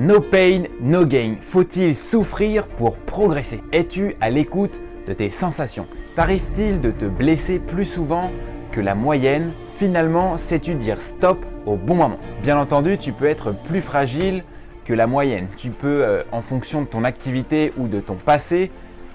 No pain, no gain. Faut-il souffrir pour progresser? Es-tu à l'écoute de tes sensations? T'arrive-t-il de te blesser plus souvent que la moyenne? Finalement, sais-tu dire stop au bon moment? Bien entendu, tu peux être plus fragile que la moyenne. Tu peux, euh, en fonction de ton activité ou de ton passé,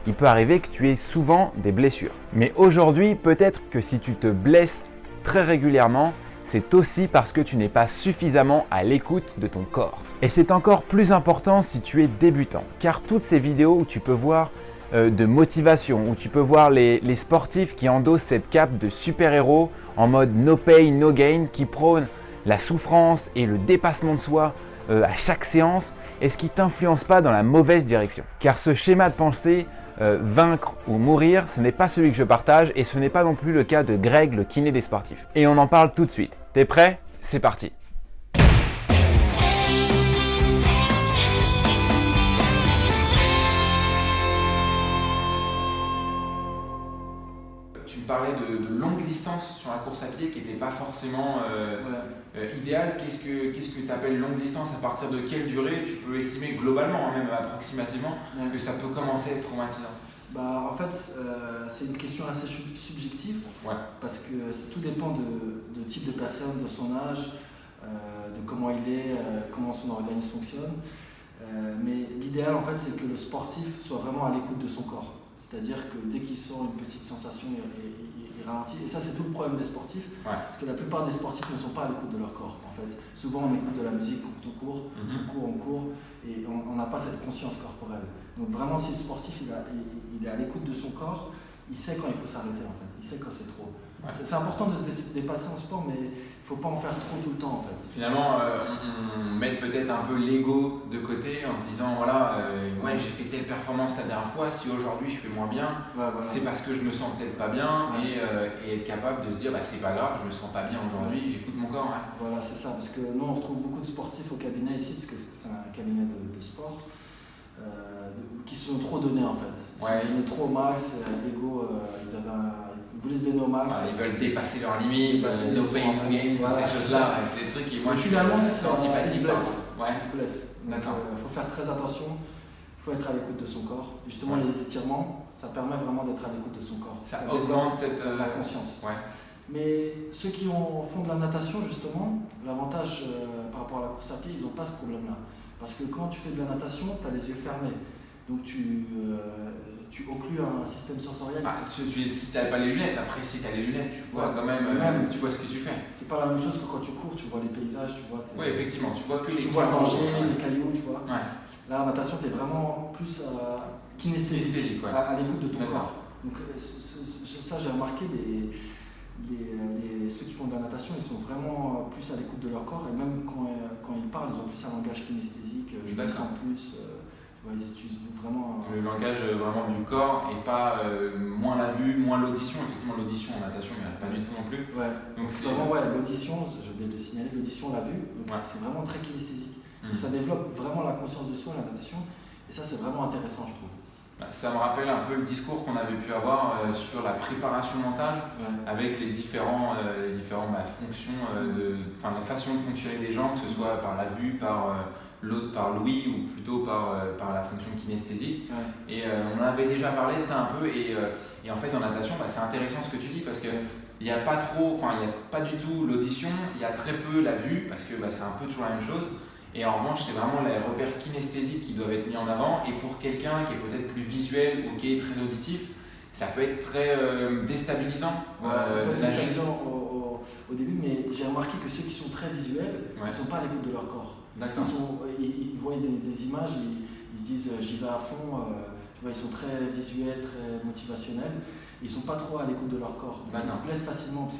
il peut arriver que tu aies souvent des blessures. Mais aujourd'hui, peut-être que si tu te blesses très régulièrement, c'est aussi parce que tu n'es pas suffisamment à l'écoute de ton corps. Et c'est encore plus important si tu es débutant, car toutes ces vidéos où tu peux voir euh, de motivation, où tu peux voir les, sportifs qui endossent cette cape de super-héros en mode no pain, no gain, qui prônent la souffrance et le dépassement de soi euh, à chaque séance, est-ce qui t'influence pas dans la mauvaise direction Car ce schéma de pensée euh, vaincre ou mourir, ce n'est pas celui que je partage et ce n'est pas non plus le cas de Greg, le kiné des sportifs. Et on en parle tout de suite. T'es prêt? C'est parti parlais de, de longue distance sur la course à pied qui n'était pas forcément euh, euh, idéal. Qu'est-ce que tu appelles longue distance? À partir de quelle durée? Tu peux estimer globalement, hein, même approximativement, que ça peut commencer à être traumatisant. Bah, En fait, euh, c'est une question assez subjective. Parce que tout dépend de, de, type de personne, de son âge, de comment il est, comment son organisme fonctionne. mais l'idéal, en fait, c'est que le sportif soit vraiment à l'écoute de son corps. C'est-à-dire que dès qu'il sent une petite sensation, il, ralentit. Et ça, c'est tout le problème des sportifs. Parce que la plupart des sportifs ne sont pas à l'écoute de leur corps. En fait. Souvent, on écoute de la musique on court, mhm. on court, on court, et on n'a pas cette conscience corporelle. Donc vraiment, si le sportif il, il est à l'écoute de son corps, il sait quand il faut s'arrêter en fait. Il sait quand c'est trop. C'est important de se dépasser en sport, mais il ne faut pas en faire trop tout le temps en fait. Finalement, euh, on, met peut-être un peu l'ego de côté en se disant voilà, euh, ouais, j'ai fait telle performance la dernière fois, si aujourd'hui je fais moins bien, c'est parce que je me sens peut-être pas bien euh, et, être capable de se dire bah, c'est pas grave, je me sens pas bien aujourd'hui, j'écoute mon corps. Voilà, c'est ça, parce que nous on retrouve beaucoup de sportifs au cabinet ici, parce que c'est un cabinet de, sport. Qui se sont trop donnés en fait. Ils ouais. se sont donnés trop au max, l'ego, ils avaient un, voulaient se donner au max. ils veulent dépasser leurs limites, dépasser no pain, no gain, toutes ces choses-là. C'est des trucs qui, moi, finalement, c'est antipathique. Ils se blessent. Ouais. Ils se blessent. D'accord. Il euh, faut faire très attention. Il faut être à l'écoute de son corps. justement, les étirements, ça permet vraiment d'être à l'écoute de son corps. Ça, augmente cette, euh, la conscience. Ouais. Mais ceux qui ont, font de la natation, justement, l'avantage euh, par rapport à la course à pied, ils n'ont pas ce problème-là. Parce que quand tu fais de la natation, tu as les yeux fermés. Donc tu, tu occlues un système sensoriel. Ah, tu, si tu n'avais pas les lunettes, après si tu as les lunettes, tu vois quand même, même, tu vois ce que tu fais. C'est pas la même chose que quand tu cours, tu vois les paysages, tu vois. Oui, effectivement, tu vois que tu les vois le danger, les cailloux, tu vois. Là, en natation, tu es vraiment plus euh, kinesthésique, à, l'écoute de ton corps. Donc, euh, ça, j'ai remarqué, les, les, ceux qui font de la natation, ils sont vraiment plus à l'écoute de leur corps et même quand, euh, quand ils parlent, ils ont plus un langage kinesthésique, je me sens plus ils utilisent vraiment. Le langage euh, vraiment du corps et pas euh, moins la vue, moins l'audition. Effectivement, l'audition en natation, il n'y en a pas du tout non plus. Ouais. Donc c'est vraiment ouais, l'audition, j'ai oublié de le signaler, l'audition, la vue. Donc c'est vraiment très kinesthésique. Et mmh. ça développe vraiment la conscience de soi, la natation. Et ça, c'est vraiment intéressant, je trouve. Bah, ça me rappelle un peu le discours qu'on avait pu avoir euh, sur la préparation mentale avec les différents, les différents bah, fonctions, de, la façon de fonctionner des gens, que ce soit par la vue, par l'autre par l'ouïe ou plutôt par, euh, par la fonction kinesthésique. Et euh, on en avait déjà parlé, ça un peu, et, euh, et en fait en natation, bah, c'est intéressant ce que tu dis parce que il n'y a pas trop, enfin il n'y a pas du tout l'audition, il y a très peu la vue parce que bah, c'est un peu toujours la même chose. Et en revanche, c'est vraiment les repères kinesthésiques qui doivent être mis en avant. Et pour quelqu'un qui est peut-être plus visuel ou qui est très auditif, ça peut être très déstabilisant. Voilà, ça peut être déstabilisant au, au, début, mais j'ai remarqué que ceux qui sont très visuels, ne sont pas à l'écoute de leur corps. Ils, sont, ils, voient des, images, ils, se disent euh, j'y vais à fond, euh, tu vois, ils sont très visuels, très motivationnels, ils sont pas trop à l'écoute de leur corps. Ils se blessent facilement parce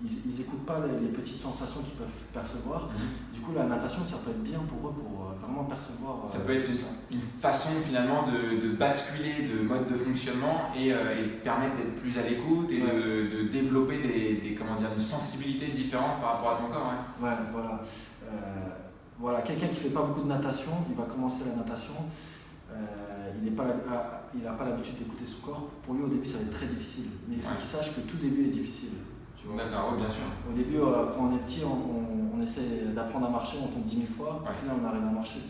qu'ils n'écoutent pas les, petites sensations qu'ils peuvent percevoir. Mhm. Du coup, la natation, ça peut être bien pour eux pour euh, vraiment percevoir. Ça peut être une, façon finalement de, basculer de mode de fonctionnement et, permettre d'être plus à l'écoute et de, développer des, comment dire, une sensibilité différente par rapport à ton corps. Ouais, voilà. Euh, voilà, quelqu'un qui ne fait pas beaucoup de natation, il va commencer la natation, euh, il n'a ah, pas l'habitude d'écouter son corps. Pour lui, au début, ça va être très difficile. Mais il faut qu'il sache que tout début est difficile. D'accord, oui, bien sûr. Au début, euh, quand on est petit, on, on essaie d'apprendre à marcher, on tombe 10 000 fois, au final on arrive à marcher.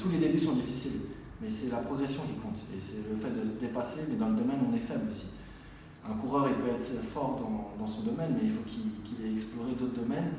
tous les débuts sont difficiles, mais c'est la progression qui compte. Et c'est le fait de se dépasser, mais dans le domaine on est faible aussi. Un coureur, il peut être fort dans, son domaine, mais il faut qu'il ait exploré d'autres domaines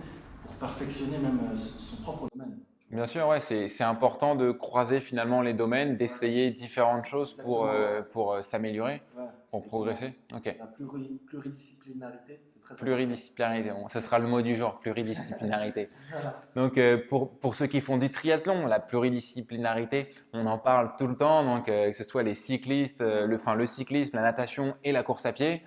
perfectionner même euh, son propre domaine. Bien sûr, ouais, c'est important de croiser finalement les domaines, d'essayer différentes choses pour, euh, pour euh, s'améliorer, pour progresser. Ok. La pluridisciplinarité, c'est très Pluridisciplinarité, bon, ce sera le mot du jour, pluridisciplinarité. donc euh, pour, pour, ceux qui font du triathlon, la pluridisciplinarité, on en parle tout le temps, donc que ce soit les cyclistes, le, enfin, le cyclisme, la natation et la course à pied.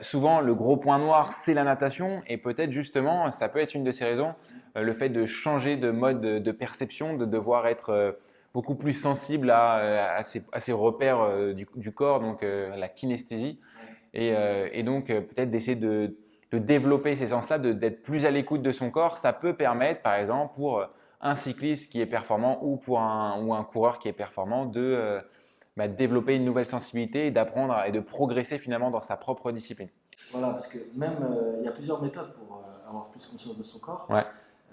Souvent, le gros point noir, c'est la natation et peut-être justement, ça peut être une de ces raisons, euh, le fait de changer de mode de perception, de devoir être euh, beaucoup plus sensible à, euh, ces, repères du, corps, donc la kinesthésie, et, donc peut-être d'essayer de, développer ces sens-là, d'être plus à l'écoute de son corps. Ça peut permettre, par exemple, pour un cycliste qui est performant ou pour un, ou un coureur qui est performant, de bah, développer une nouvelle sensibilité et d'apprendre et de progresser finalement dans sa propre discipline. Voilà, parce que même il y a plusieurs méthodes pour avoir plus conscience de son corps. Ouais.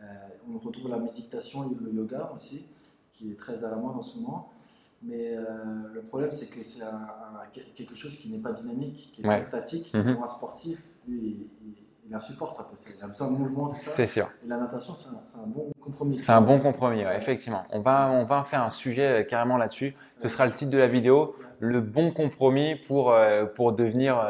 Euh, on retrouve la méditation et le yoga aussi, qui est très à la mode en ce moment. Mais euh, le problème, c'est que c'est quelque chose qui n'est pas dynamique, qui est très statique. Mhm. Pour un sportif, lui, il, insupporte après ça. Il a besoin de mouvement, tout ça. C'est sûr. Et la natation, c'est un, bon compromis. C'est un bon compromis, effectivement. On va, on va faire un sujet euh, carrément là-dessus. Ce sera le titre de la vidéo, le bon compromis pour, pour devenir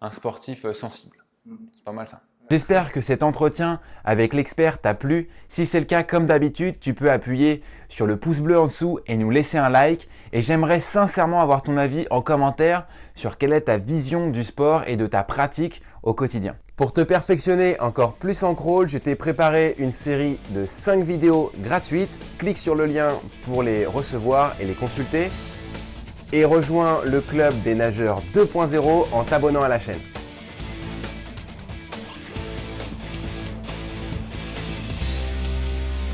un sportif sensible. Mhm. C'est pas mal ça. J'espère que cet entretien avec l'expert t'a plu. Si c'est le cas, comme d'habitude, tu peux appuyer sur le pouce bleu en dessous et nous laisser un like. Et j'aimerais sincèrement avoir ton avis en commentaire sur quelle est ta vision du sport et de ta pratique au quotidien. Pour te perfectionner encore plus en crawl, je t'ai préparé une série de 5 vidéos gratuites. Clique sur le lien pour les recevoir et les consulter. Et rejoins le club des nageurs 2.0 en t'abonnant à la chaîne.